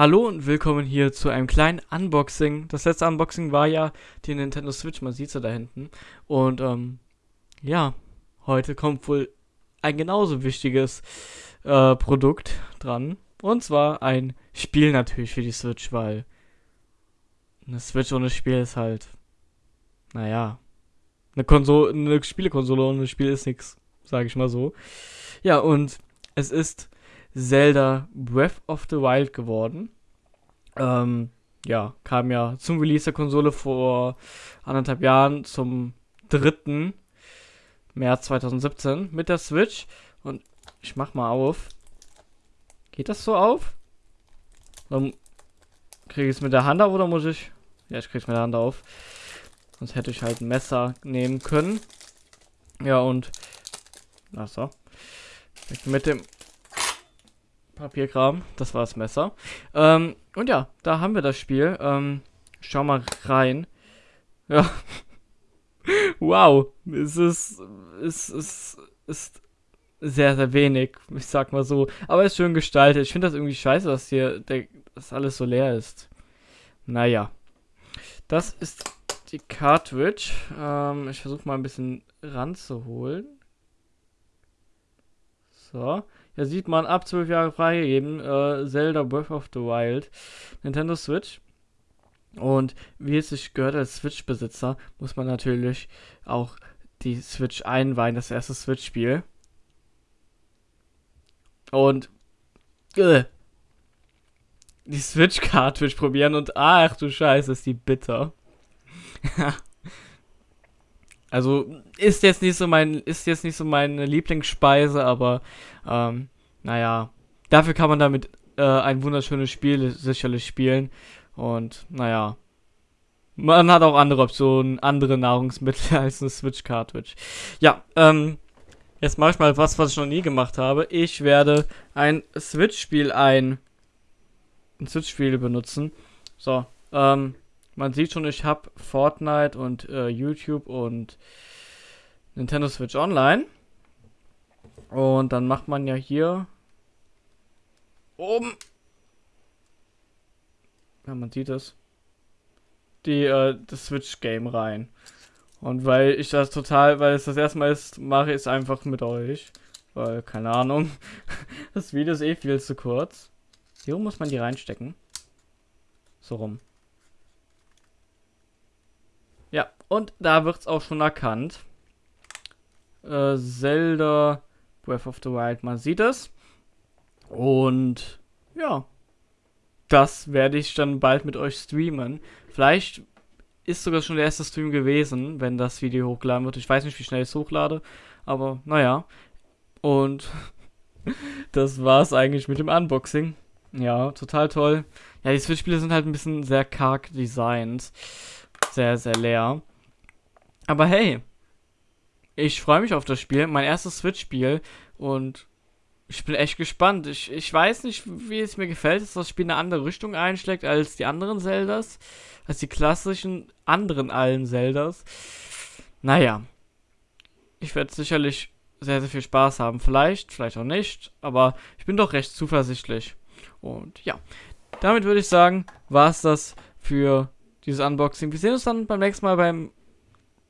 Hallo und willkommen hier zu einem kleinen Unboxing. Das letzte Unboxing war ja die Nintendo Switch, man sieht sie da hinten. Und ähm, ja, heute kommt wohl ein genauso wichtiges äh, Produkt dran. Und zwar ein Spiel natürlich für die Switch, weil eine Switch ohne Spiel ist halt, naja, eine Konsole, eine Spielekonsole ohne Spiel ist nichts, sage ich mal so. Ja, und es ist Zelda Breath of the Wild geworden. Ähm, ja, kam ja zum Release der Konsole vor anderthalb Jahren zum 3. März 2017 mit der Switch. Und ich mach mal auf. Geht das so auf? Kriege ich es mit der Hand auf oder muss ich? Ja, ich kriege es mit der Hand auf. Sonst hätte ich halt ein Messer nehmen können. Ja, und. Achso. Mit dem Papierkram. Das war das Messer. Ähm, und ja, da haben wir das Spiel. Ähm, schau mal rein. Ja. wow. Es ist, es ist, ist sehr, sehr wenig. Ich sag mal so. Aber es ist schön gestaltet. Ich finde das irgendwie scheiße, dass hier der, das alles so leer ist. Naja. Das ist die Cartridge. Ähm, ich versuche mal ein bisschen ranzuholen. So. Hier sieht man ab 12 Jahre freigegeben, äh, Zelda Breath of the Wild, Nintendo Switch. Und wie es sich gehört als Switch-Besitzer, muss man natürlich auch die Switch einweihen, das erste Switch-Spiel. Und äh, die Switch-Cartridge probieren und ach du Scheiße, ist die bitter. Also ist jetzt nicht so mein, ist jetzt nicht so meine Lieblingsspeise, aber ähm, naja, dafür kann man damit äh, ein wunderschönes Spiel sicherlich spielen. Und naja, man hat auch andere Optionen, andere Nahrungsmittel als eine Switch Cartridge. Ja, ähm, jetzt mache ich mal was, was ich noch nie gemacht habe. Ich werde ein Switch-Spiel ein, ein Switch-Spiel benutzen. So, ähm, man sieht schon, ich habe Fortnite und äh, YouTube und Nintendo Switch Online. Und dann macht man ja hier oben. Ja, man sieht es. Die, äh, das Switch-Game rein. Und weil ich das total, weil es das erste Mal ist, mache ich es einfach mit euch. Weil, keine Ahnung. Das Video ist eh viel zu kurz. Hier muss man die reinstecken. So rum. Ja, und da wird es auch schon erkannt. Äh, Zelda Breath of the Wild, man sieht es. Und ja, das werde ich dann bald mit euch streamen. Vielleicht ist sogar schon der erste Stream gewesen, wenn das Video hochgeladen wird. Ich weiß nicht, wie schnell ich es hochlade, aber naja. Und das war es eigentlich mit dem Unboxing. Ja, total toll. Ja, die Switch-Spiele sind halt ein bisschen sehr karg designt sehr, sehr leer. Aber hey, ich freue mich auf das Spiel. Mein erstes Switch-Spiel. Und ich bin echt gespannt. Ich, ich weiß nicht, wie es mir gefällt, dass das Spiel eine andere Richtung einschlägt als die anderen Zeldas. Als die klassischen anderen allen Zeldas. Naja. Ich werde sicherlich sehr, sehr viel Spaß haben. Vielleicht, vielleicht auch nicht. Aber ich bin doch recht zuversichtlich. Und ja. Damit würde ich sagen, war es das für dieses Unboxing. Wir sehen uns dann beim nächsten Mal beim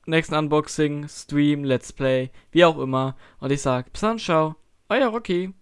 nächsten Unboxing, Stream, Let's Play, wie auch immer. Und ich sage, bis dann, ciao, euer Rocky.